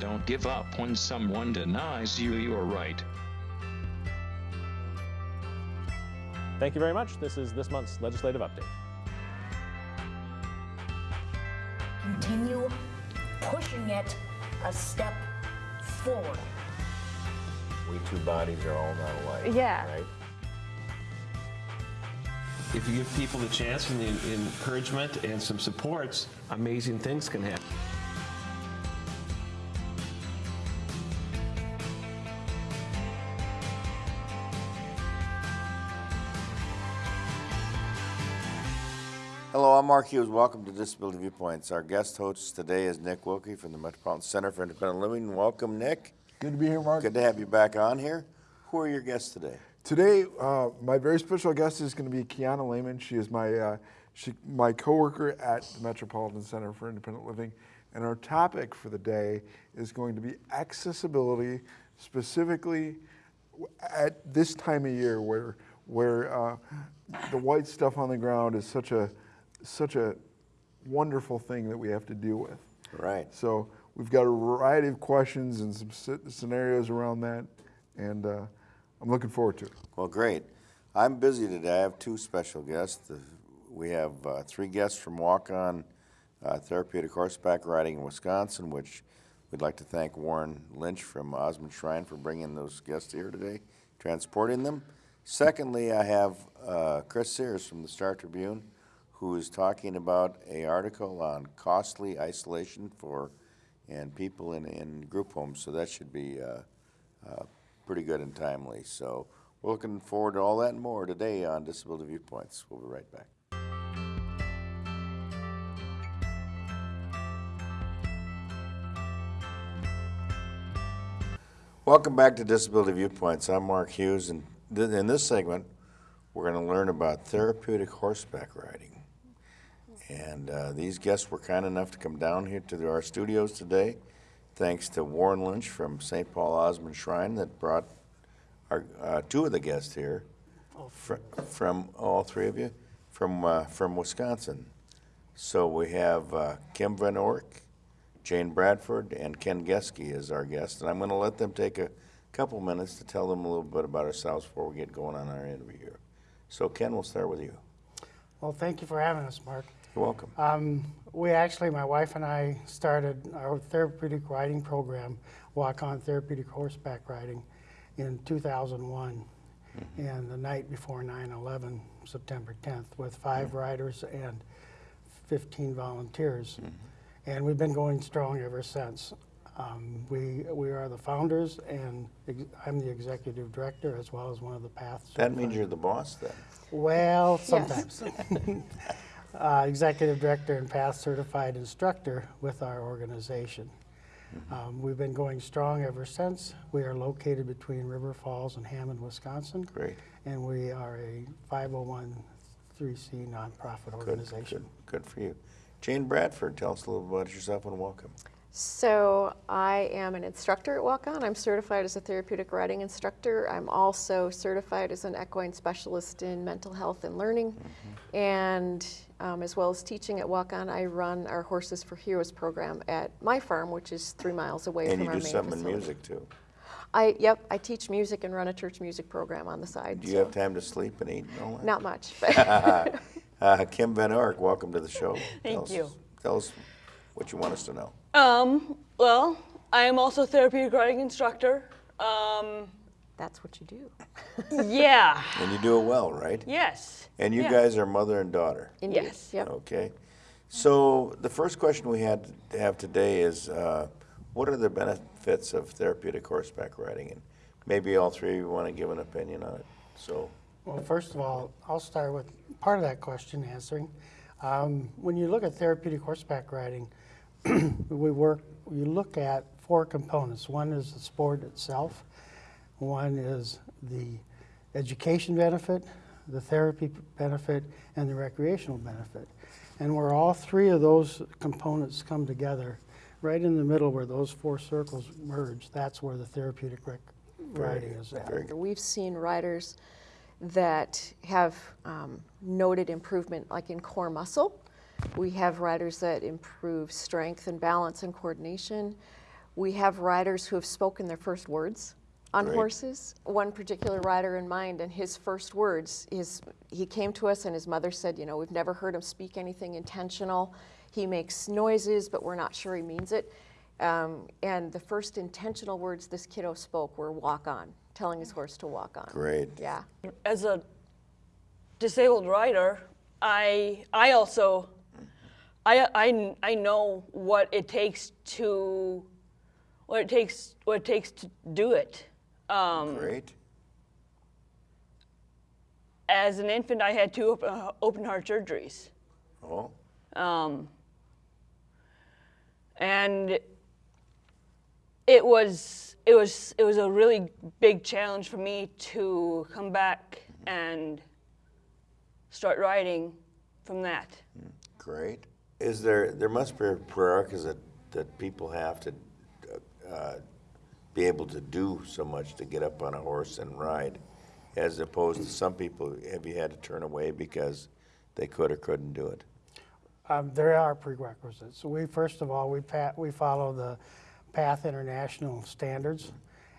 Don't give up when someone denies you your right. Thank you very much. This is this month's legislative update. Continue pushing it a step forward. We two bodies are all not alike. Yeah. Right? If you give people the chance and the encouragement and some supports, amazing things can happen. I'm Mark Hughes. Welcome to Disability Viewpoints. Our guest host today is Nick Wilkie from the Metropolitan Center for Independent Living. Welcome, Nick. Good to be here, Mark. Good to have you back on here. Who are your guests today? Today, uh, my very special guest is going to be Kiana Lehman. She is my uh, she, my coworker at the Metropolitan Center for Independent Living, and our topic for the day is going to be accessibility, specifically at this time of year where where uh, the white stuff on the ground is such a such a wonderful thing that we have to deal with. Right. So we've got a variety of questions and some scenarios around that, and uh, I'm looking forward to it. Well, great. I'm busy today. I have two special guests. We have uh, three guests from Walk On uh, Therapeutic Horseback Riding in Wisconsin, which we'd like to thank Warren Lynch from Osman Shrine for bringing those guests here today, transporting them. Secondly, I have uh, Chris Serres from the Star Tribune, who is talking about a article on costly isolation for and people in, in group homes. So that should be uh, uh, pretty good and timely. So we're looking forward to all that and more today on Disability Viewpoints. We'll be right back. Welcome back to Disability Viewpoints. I'm Mark Hughes, and th- in this segment, we're going to learn about therapeutic horseback riding. And uh, these guests were kind enough to come down here to our studios today, thanks to Warren Lynch from St. Paul Osman Shrine that brought our uh, two of the guests here fr- from all three of you from uh, from Wisconsin. So we have uh, Kim Van Ork, Jane Bradford, and Ken Geske as our guests, and I'm going to let them take a couple minutes to tell them a little bit about ourselves before we get going on our interview here. So Ken, we'll start with you. Well, thank you for having us, Mark. You're welcome. Um, we actually, my wife and I, started our therapeutic riding program, Walk On Therapeutic Horseback Riding, in 2001, mm-hmm. and the night before 9/11, September 10th, with five mm-hmm. riders and 15 volunteers, mm-hmm. and we've been going strong ever since. Um, we we are the founders, and ex- I'm the executive director as well as one of the paths. That means you're the boss then. Well, sometimes. uh, executive director and path certified instructor with our organization. Um, we've been going strong ever since. We are located between River Falls and Hammond, Wisconsin. Great. And we are a 501c nonprofit organization. Good, organization. good, good for you. Jane Bradford, tell us a little about yourself and welcome. So I am an instructor at Walk On. I'm certified as a therapeutic riding instructor. I'm also certified as an equine specialist in mental health and learning. And um, as well as teaching at Walk On, I run our Horses for Heroes program at my farm, which is three miles away And from you our do main something in facility. music too. I yep, I teach music and run a church music program on the side. Do you so have time to sleep and eat and all that? Not much, Uh, Kim Van Ork, welcome to the show. Thank Tell us- you. Tell us what you want us to know. Um, well, I am also a therapeutic riding instructor. Um, that's what you do. yeah. And you do it well, right? Yes. And you Yeah. guys are mother and daughter. Indeed. Yes. Yep. Okay. So the first question we had to have today is, uh, what are the benefits of therapeutic horseback riding? And maybe all three of you want to give an opinion on it. So, Well, first of all, I'll start with part of that question answering. Um, when you look at therapeutic horseback riding, we work, you look at four components. One is the sport itself, one is the education benefit, the therapy benefit, and the recreational benefit. And where all three of those components come together, right in the middle where those four circles merge, that's where the therapeutic rec- riding is at. We've seen riders that have um, noted improvement, like in core muscle. We have riders that improve strength and balance and coordination. We have riders who have spoken their first words on Great. horses. One particular rider in mind, and his first words is he came to us and his mother said, you know, we've never heard him speak anything intentional. He makes noises, but we're not sure he means it. Um, and the first intentional words this kiddo spoke were walk on, telling his horse to walk on. Great. Yeah. As a disabled rider, I I also I, I, I know what it takes to what it takes what it takes to do it. Um, Great. as an infant, I had two open, uh, open heart surgeries. Oh, Um, and it was it was it was a really big challenge for me to come back and start writing from that. great. Is there, there must be prerequisites that, that people have to uh, be able to do so much to get up on a horse and ride, as opposed to some people, have you had to turn away because they could or couldn't do it? Um, there are prerequisites. So we, first of all, we, we follow the Path International standards,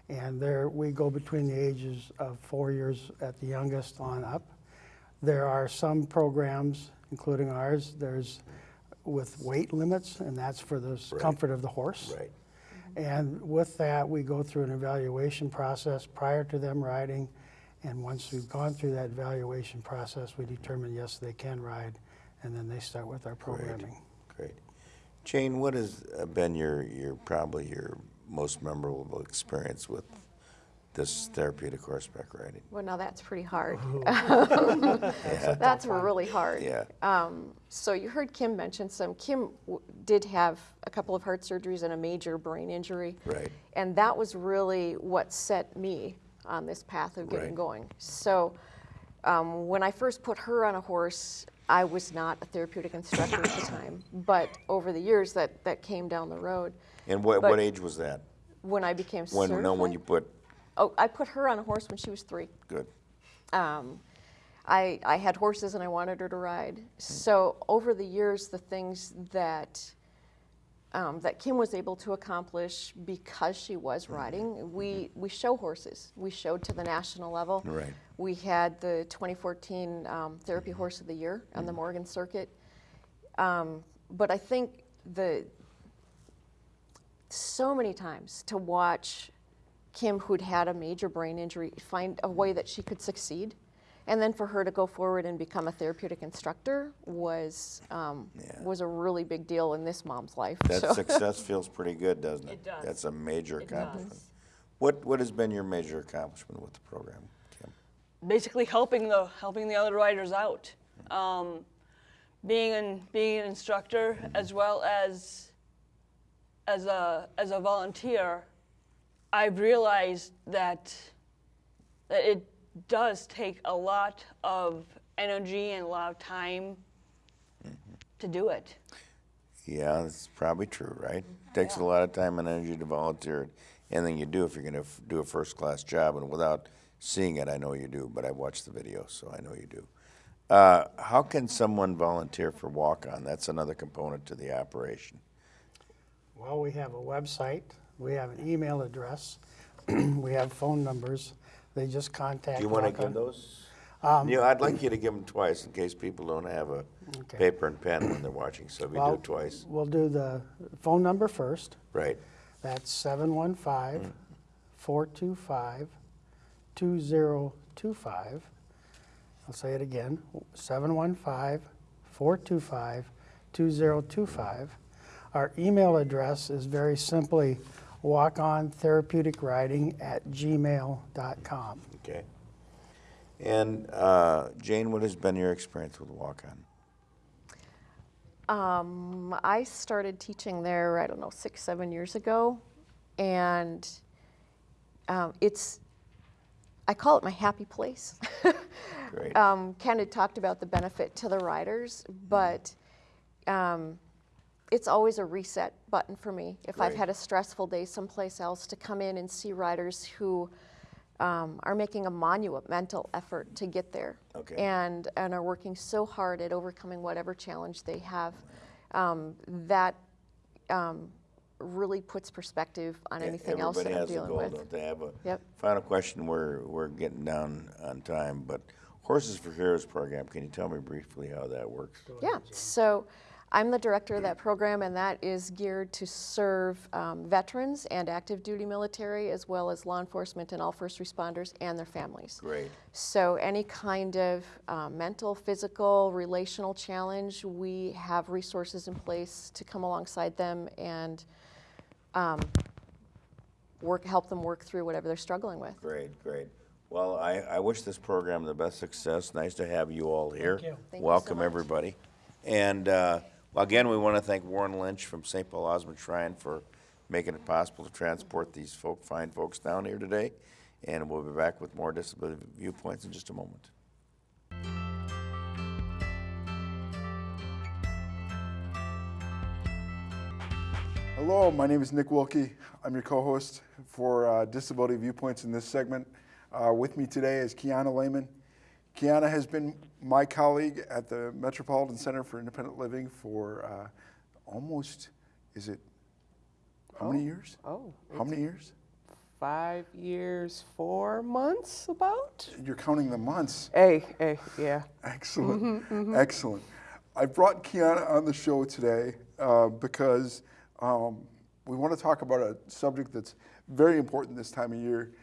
and there we go between the ages of four years at the youngest on up. There are some programs, including ours, there's with weight limits, and that's for the Right. comfort of the horse. Right. And with that, we go through an evaluation process prior to them riding. And once we've gone through that evaluation process, we determine, yes, they can ride, and then they start with our programming. Great. Jane, what has uh, been your, your, probably your most memorable experience with this therapeutic horseback riding? Well, now that's pretty hard. That's really hard. Yeah. Um, so you heard Kim mention some. Kim w- did have a couple of heart surgeries and a major brain injury. Right. And that was really what set me on this path of getting Right. going. So um, when I first put her on a horse, I was not a therapeutic instructor at the time. But over the years, that, that came down the road. And what, But- what age was that? When I became When, certified. no, when you put, Oh, I put her on a horse when she was three. good. Um, I, I had horses and I wanted her to ride. So over the years, the things that um, that Kim was able to accomplish because she was riding, we we show horses. We showed to the national level. Right. We had the 2014 um, Therapy Horse of the Year on the Morgan Circuit. Um, but I think the so many times to watch Kim, who'd had a major brain injury, find a way that she could succeed. And then for her to go forward and become a therapeutic instructor was um, Yeah. was a really big deal in this mom's life. That So- success feels pretty good, doesn't it? It does. That's a major It accomplishment. does. What, what has been your major accomplishment with the program, Kim? basically helping the helping the other riders out, um, being an being an instructor as well as as a as a volunteer. I've realized that that it does take a lot of energy and a lot of time to do it. Yeah, that's probably true, right? Takes a lot of time and energy to volunteer. Anything you do if you're gonna do a first-class job, and without seeing it, I know you do, but I watched the video, so I know you do. Uh, how can someone volunteer for walk-on? That's another component to the operation. Well, we have a website, we have an email address, we have phone numbers. They just contact. Do you wanna give those? Um, you know, I'd like you to give them twice in case people don't have a Okay. paper and pen when they're watching, so we do Well, it twice. We'll do the phone number first. Right, That's 715 mm. 425 2025. I'll say it again 715 425 2025. Our email address is very simply walkontherapeuticriding at gmail.com. okay. And uh, Jane, what has been your experience with walk-on? Um, I started teaching there, I don't know, six, seven years ago, and um, it's, I call it my happy place. Great. um, Ken had talked about the benefit to the riders, but um, it's always a reset button for me. If I've had a stressful day someplace else, to come in and see riders who um, are making a monumental effort to get there Okay. and, and are working so hard at overcoming whatever challenge they have. Um, that um, really puts perspective on anything else that I'm dealing a goal, with. don't they have a? Yep. Final question, we're, we're getting down on time, but Horses for Heroes program, can you tell me briefly how that works? Yeah, so I'm the director of that program, and that is geared to serve um, veterans and active duty military, as well as law enforcement and all first responders and their families. Great, So any kind of um, mental, physical, relational challenge, we have resources in place to come alongside them and um, work, help them work through whatever they're struggling with. great, great. Well, I, I wish this program the best success. Nice to have you all here. you. Thank you so Welcome, much. everybody. And, uh, well, again, we want to thank Warren Lynch from St. Paul Osman Shrine for making it possible to transport these folk, fine folks down here today. And we'll be back with more disability viewpoints in just a moment. Hello, my name is Nick Wilkie. I'm your co-host for uh, Disability Viewpoints in this segment. Uh, with me today is Kiana Lehman. Kiana has been my colleague at the Metropolitan Center for Independent Living for uh, almost, is it, how many years? Oh, How many years? five years, four months about? You're counting the months. Hey, hey, yeah. Excellent, excellent. I brought Kiana on the show today uh, because um, we want to talk about a subject that's very important this time of year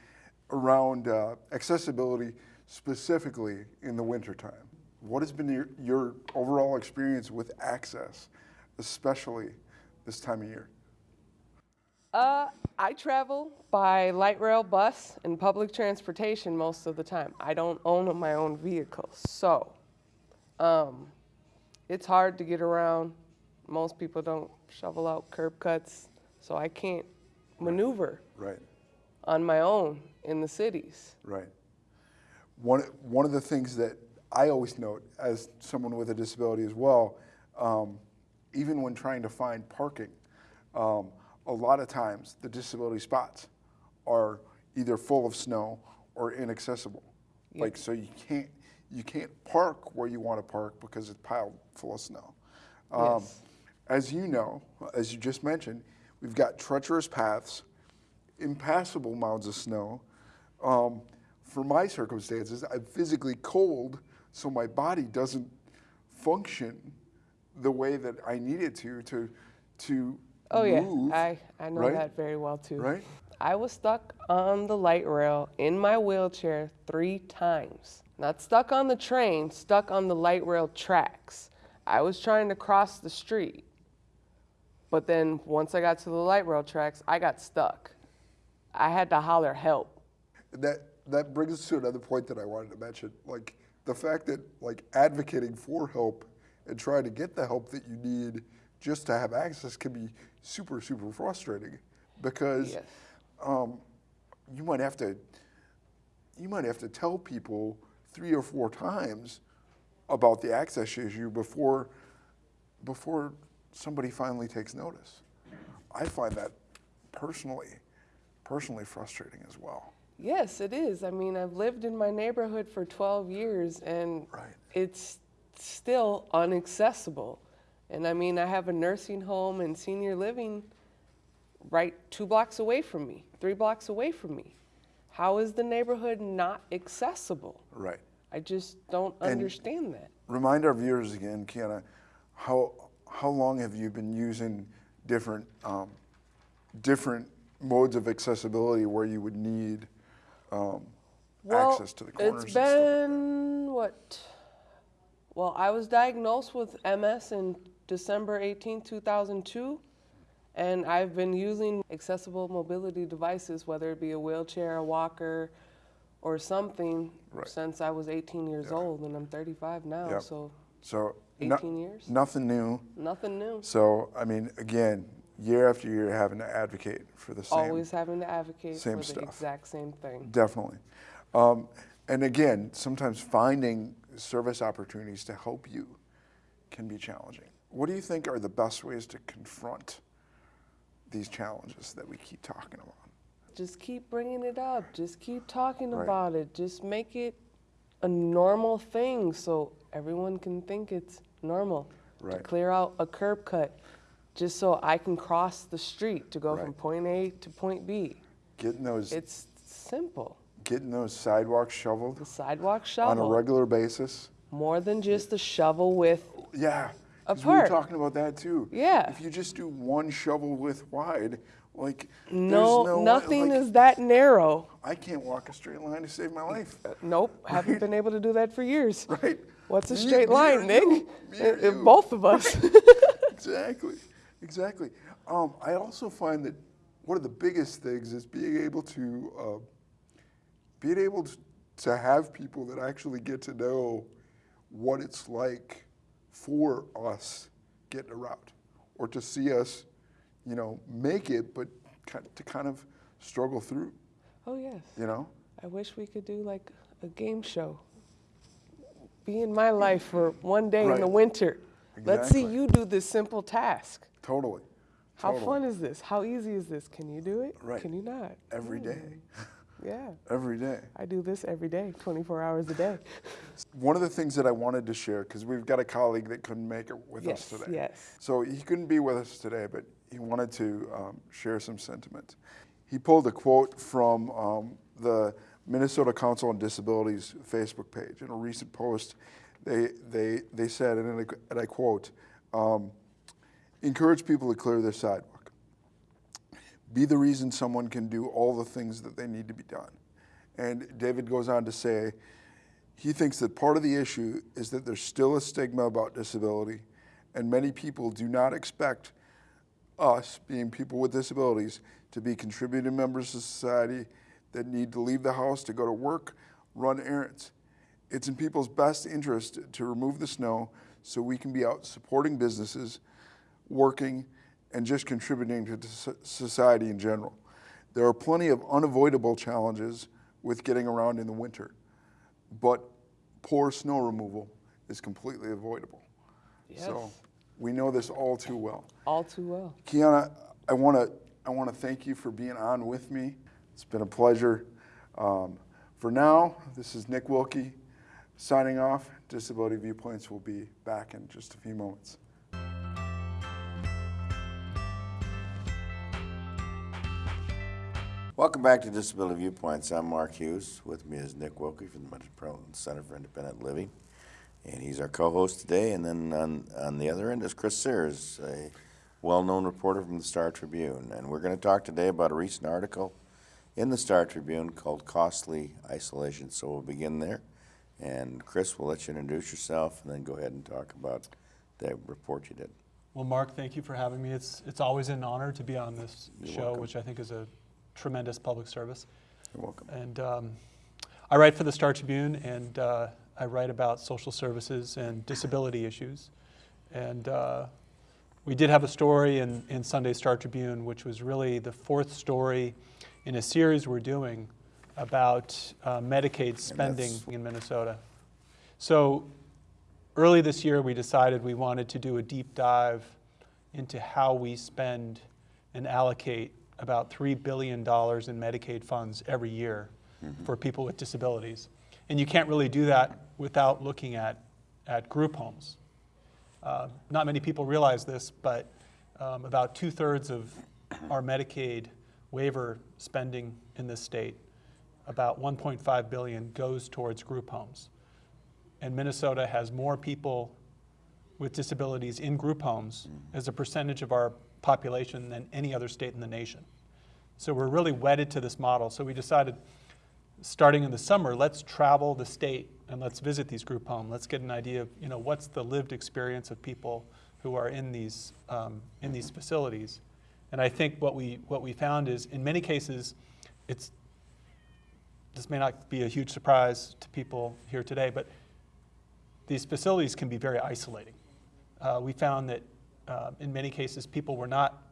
around uh, accessibility, specifically in the wintertime. What has been your, your overall experience with access, especially this time of year? Uh, I travel by light rail bus and public transportation most of the time. I don't own my own vehicle, so um, it's hard to get around. Most people don't shovel out curb cuts, so I can't maneuver Right, on my own in the cities. right. One, one of the things that I always note as someone with a disability as well, um, even when trying to find parking, um, a lot of times the disability spots are either full of snow or inaccessible. Like so you can't you can't park where you want to park because it's piled full of snow. Um, Yes. As you know, as you just mentioned, we've got treacherous paths, impassable mounds of snow. For my circumstances, I'm physically cold, so my body doesn't function the way that I need it to to to Oh move. yeah, I, I know right? that very well too. Right? I was stuck on the light rail in my wheelchair three times. Not stuck on the train, stuck on the light rail tracks. I was trying to cross the street. But then once I got to the light rail tracks, I got stuck. I had to holler help. That that brings us to another point that I wanted to mention. Like the fact that like advocating for help and trying to get the help that you need just to have access can be super super frustrating because Yes. um, you might have to you might have to tell people three or four times about the access issue before before somebody finally takes notice. I find that personally personally frustrating as well. Yes, it is. I mean, I've lived in my neighborhood for 12 years and Right. it's still inaccessible. And I mean, I have a nursing home and senior living right two blocks away from me, three blocks away from me. How is the neighborhood not accessible? Right. I just don't And- understand that. Remind our viewers again, Kiana, how how long have you been using different um, different modes of accessibility where you would need um, Well, access to the corners? it's stuff like been what? Well, I was diagnosed with MS in December 18, 2002, and I've been using accessible mobility devices, whether it be a wheelchair, a walker, or something, Right. since I was 18 years old, and I'm 35 now, Yep. so So no- 18 years. nothing new. nothing new. So I mean, again, year after year, having to advocate for the same. Always having to advocate same for stuff. the exact same thing. Definitely. Um, and again, sometimes finding service opportunities to help you can be challenging. What do you think are the best ways to confront these challenges that we keep talking about? just keep bringing it up. Just keep talking Right. about it. Just make it a normal thing so everyone can think it's normal. To Right. clear out a curb cut just so I can cross the street to go from point A to point B. Getting those, It's simple. getting those sidewalks shoveled The sidewalk shoveled. on a regular basis. more than just a shovel with, Yeah. A 'cause we were talking about that too. Yeah. If you just do one shovel width wide, like no, no nothing like, is that narrow. I can't walk a straight line to save my life. Nope, haven't been able to do that for years. Right. What's a straight me line, Nick? you. Me or Uh, uh, you. Both of us. exactly, exactly. Um, I also find that one of the biggest things is being able to uh, being able to, to have people that actually get to know what it's like for us getting a route or to see us, you know, make it, but to kind of struggle through. oh yes. You know, I wish we could do like a game show. Be in my life for one day in the Right. Winter. Let's see you do this simple task. totally. How Totally. fun is this? How easy is this? Can you do it? Right. Can you not? Every day, Yeah. every day. I do this every day, 24 hours a day. One of the things that I wanted to share, because we've got a colleague that couldn't make it with Yes, us today. yes. So he couldn't be with us today, but he wanted to um, share some sentiment. He pulled a quote from um, the Minnesota Council on Disabilities Facebook page. In a recent post, they, they, they said, and I, and I quote, um, encourage people to clear their sidewalk. Be the reason someone can do all the things that they need to be done. And David goes on to say, he thinks that part of the issue is that there's still a stigma about disability, and many people do not expect us, being people with disabilities, to be contributing members of society that need to leave the house to go to work, run errands. It's in people's best interest to remove the snow so we can be out supporting businesses, working, and just contributing to society in general. There are plenty of unavoidable challenges with getting around in the winter, but poor snow removal is completely avoidable. So Yes. we know this all too well. All too well. Kiana, I want to I want to thank you for being on with me. It's been a pleasure. Um, for now, this is Nick Wilkie signing off. Disability Viewpoints will be back in just a few moments. Welcome back to Disability Viewpoints. I'm Mark Hughes. With me is Nick Wilkie from the Metropolitan Center for Independent Living. And he's our co-host today. And then on, on the other end is Chris Serres, a well-known reporter from the Star Tribune. And we're going to talk today about a recent article in the Star Tribune called Costly Isolation. So we'll begin there. And Chris, we'll let you introduce yourself and then go ahead and talk about the report you did. Well, Mark, thank you for having me. It's, it's always an honor to be on this You're show, welcome. which I think is a tremendous public service. You're welcome. And um, I write for the Star Tribune, and uh, I write about social services and disability issues. And uh, we did have a story in, in Sunday Star Tribune, which was really the fourth story in a series we're doing about uh, Medicaid spending in Minnesota. So early this year, we decided we wanted to do a deep dive into how we spend and allocate about $3 billion in Medicaid funds every year for people with disabilities. And you can't really do that without looking at, at group homes. Uh, not many people realize this, but um, about two thirds of our Medicaid waiver spending in this state, about 1.5 billion, goes towards group homes. And Minnesota has more people with disabilities in group homes as a percentage of our population than any other state in the nation. So we're really wedded to this model. So we decided, starting in the summer, let's travel the state and let's visit these group homes. Let's get an idea of, you know, what's the lived experience of people who are in these, um, in these facilities. And I think what we, what we found is, in many cases, it's, this may not be a huge surprise to people here today, but these facilities can be very isolating. Uh, we found that uh, in many cases, people were not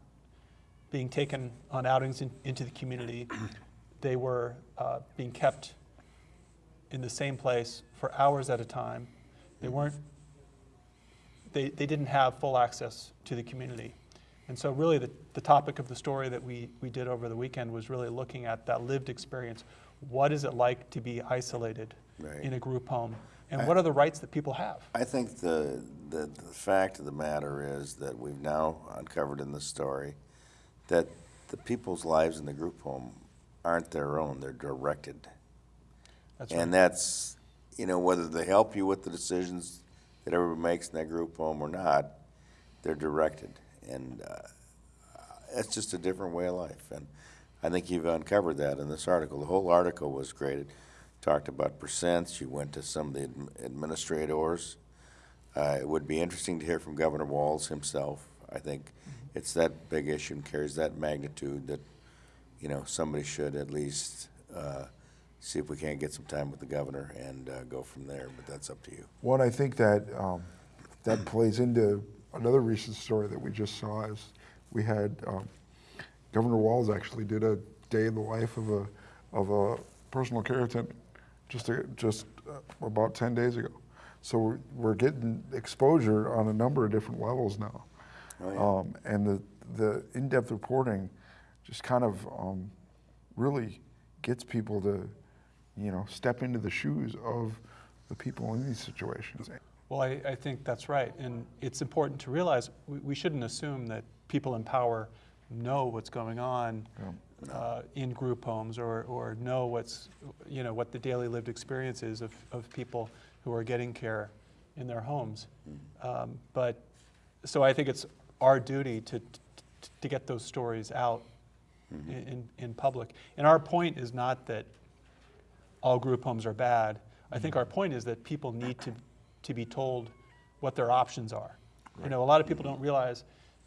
being taken on outings in, into the community. They were uh, being kept in the same place for hours at a time. They weren't, they, they didn't have full access to the community. And so really the, the topic of the story that we, we did over the weekend was really looking at that lived experience. What is it like to be isolated Right. in a group home? And I- what are the rights that people have? I think the, the, the fact of the matter is that we've now uncovered in this story that the people's lives in the group home aren't their own, they're directed. That's And that's, you know, whether they help you with the decisions that everybody makes in that group home or not, they're directed. And uh, it's just a different way of life. And I think you've uncovered that in this article. The whole article was great. It talked about percents. You went to some of the adm- administrators. Uh, it would be interesting to hear from Governor Walz himself. I think it's that big issue and carries that magnitude that, you know, somebody should at least uh, see if we can't get some time with the governor and uh, go from there. But that's up to you. One, I think that um, that plays into another recent story that we just saw is we had um, Governor Walz actually did a day in the life of a of a personal care attendant just a, just uh, about 10 days ago. So we're, we're getting exposure on a number of different levels now. Oh, yeah. um, and the, the in-depth reporting just kind of um, really gets people to, you know, step into the shoes of the people in these situations. Well, I, I think that's right. And it's important to realize we, we shouldn't assume that people in power know what's going on uh, in group homes or, or know what's, you know, what the daily lived experience is of, of people who are getting care in their homes. Um, but so I think it's our duty to, to, to get those stories out in, in, in public. And our point is not that all group homes are bad. I think our point is that people need to, to be told what their options are. You know, a lot of people don't realize,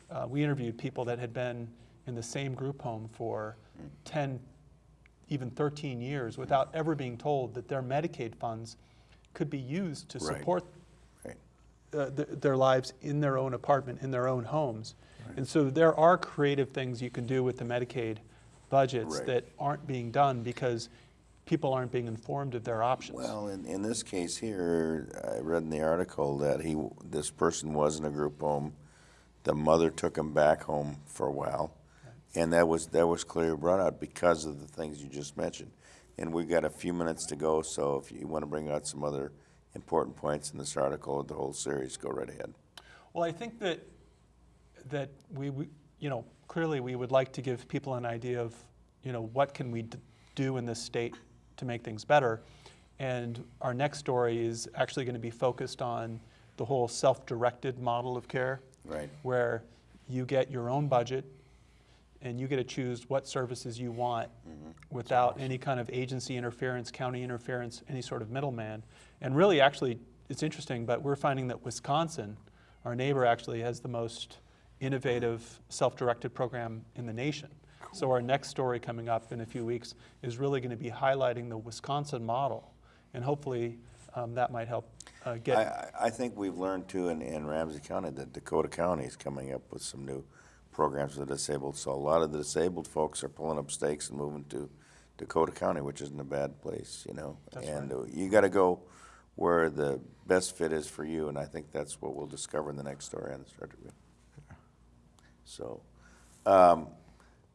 uh, we interviewed people that had been in the same group home for 10, even 13 years without ever being told that their Medicaid funds could be used to Right. support Right. uh, th- their lives in their own apartment, in their own homes. And so there are creative things you can do with the Medicaid budgets Right. that aren't being done because people aren't being informed of their options. Well, in, in this case here, I read in the article that he, this person was in a group home. The mother took him back home for a while. And that was, that was clearly brought out because of the things you just mentioned. And we've got a few minutes to go, so if you want to bring out some other important points in this article or the whole series, go right ahead. Well, I think that that we, we, you know, clearly we would like to give people an idea of, you know, what can we d- do in this state to make things better. And our next story is actually going to be focused on the whole self-directed model of care, Right. where you get your own budget and you get to choose what services you want without any kind of agency interference, county interference, any sort of middleman. And really, actually, it's interesting, but we're finding that Wisconsin, our neighbor, actually has the most innovative self-directed program in the nation. So our next story coming up in a few weeks is really going to be highlighting the Wisconsin model, and hopefully um, that might help uh, I, get. I I think we've learned too in, in Ramsey County that Dakota County is coming up with some new programs for the disabled. So a lot of the disabled folks are pulling up stakes and moving to Dakota County, which isn't a bad place, you know. That's and uh, you got to go where the best fit is for you, and I think that's what we'll discover in the next story on the Star Tribune. So, um,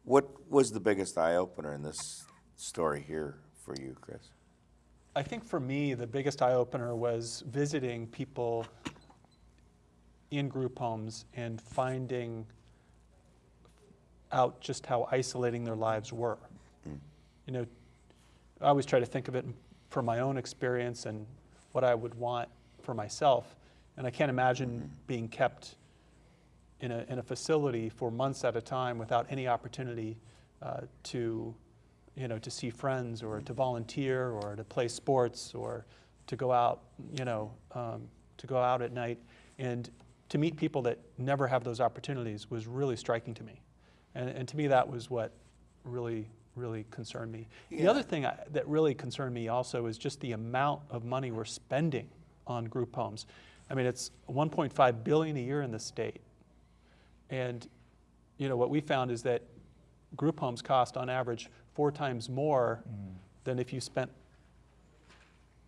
what was the biggest eye opener in this story here for you, Chris? I think for me, the biggest eye opener was visiting people in group homes and finding out just how isolating their lives were. You know, I always try to think of it from my own experience and what I would want for myself. And I can't imagine being kept in a, in a facility for months at a time without any opportunity uh, to, you know, to see friends or to volunteer or to play sports or to go out, you know, um, to go out at night. And to meet people that never have those opportunities was really striking to me. And, and to me, that was what really, really concerned me. The other thing I, that really concerned me also is just the amount of money we're spending on group homes. I mean, it's 1.5 billion a year in the state. And, you know, what we found is that group homes cost on average four times more than if you spent,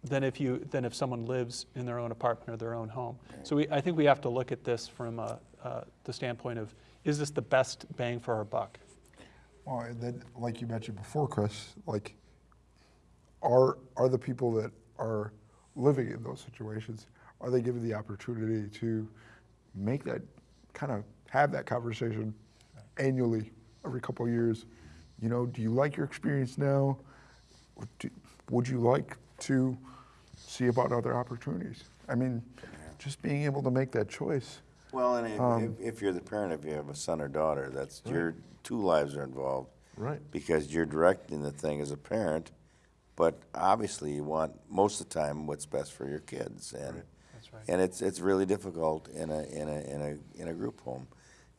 than if you, than if someone lives in their own apartment or their own home. So we, I think we have to look at this from uh, uh, the standpoint of, is this the best bang for our buck? Well, then, like you mentioned before, Chris, like, are, are the people that are living in those situations, are they given the opportunity to make that kind of have that conversation annually every couple of years? You know, do you like your experience now? Would you like to see about other opportunities? I mean, just being able to make that choice. Well, and if, Um, if, if you're the parent, if you have a son or daughter, that's your two lives are involved. Right. Because you're directing the thing as a parent, but obviously you want most of the time what's best for your kids, and That's right. and it's it's really difficult in a in a in a in a group home.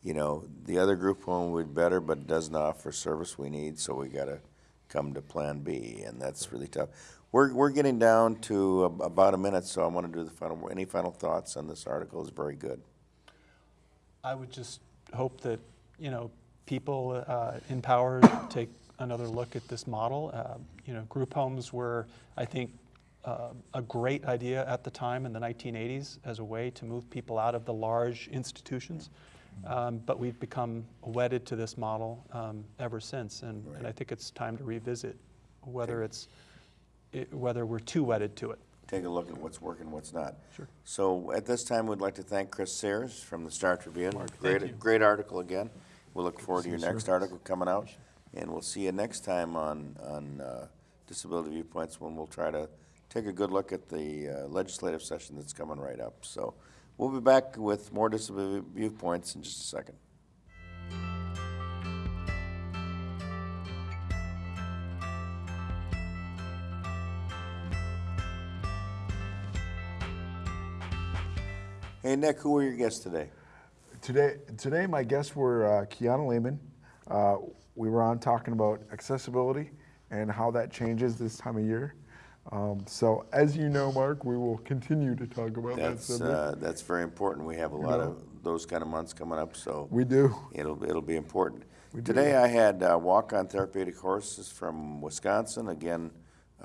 You know, the other group home would be better, but doesn't offer service we need, so we got to come to Plan B, and that's really tough. We're we're getting down to ab- about a minute, so I want to do the final. Any final thoughts on this article? Is very good. I would just hope that, you know, people uh, in power take another look at this model. Uh, You know, group homes were, I think, uh, a great idea at the time in the 1980s as a way to move people out of the large institutions. Um, But we've become wedded to this model um, ever since, and and I think it's time to revisit whether it's, it- whether we're too wedded to it. take a look at what's working, what's not. Sure. So at this time, we'd like to thank Chris Serres from the Star Tribune. thank Great, great article again. We'll look forward to your next sir. article coming out, and we'll see you next time on, on uh, Disability Viewpoints, when we'll try to take a good look at the uh, legislative session that's coming right up. So we'll be back with more Disability Viewpoints in just a second. Hey, Nick, who are your guests today? Today, today my guests were uh, Kiana Lehman. Uh, we were on talking about accessibility and how that changes this time of year. Um, so, as you know, Mark, we will continue to talk about that That's, subject. uh, that's very important. We have a lot of those kind of months coming up, so. we do. It'll, it'll be important. do. Today I had uh, Walk-On Therapeutic Horses from Wisconsin. Again,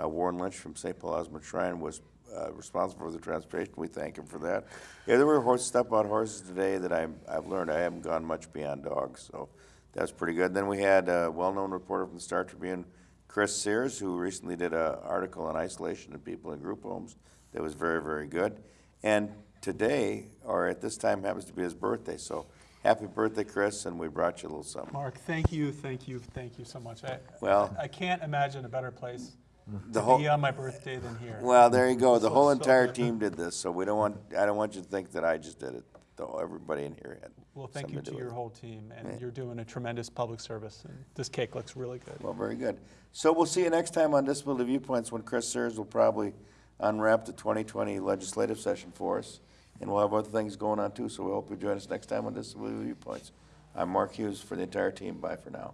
uh, Warren Lynch from St. Paul Osman Shrine was uh, responsible for the transportation. We thank him for that. Yeah, there were horse, step-out horses today that I'm, I've learned. I haven't gone much beyond dogs, so that's pretty good. Then we had a well-known reporter from the Star Tribune, Chris Serres, who recently did an article on isolation of people in group homes that was very, very good. And today, or at this time, happens to be his birthday, so happy birthday, Chris, and we brought you a little something. Mark, thank you, thank you, thank you so much. I- Well- I can't imagine a better place The to whole, be on my birthday than here. well, there you go. The whole entire team did this, so we don't want, I don't want you to think that I just did it. Everybody in here had Well, thank you something to your it. whole team, Yeah. and you're doing a tremendous public service, and this cake looks really good. Well, very good. So we'll see you next time on Disability Viewpoints when Chris Serres will probably unwrap the 2020 legislative session for us. And we'll have other things going on too, so we hope you join us next time on Disability Viewpoints. I'm Mark Hughes for the entire team. Bye for now.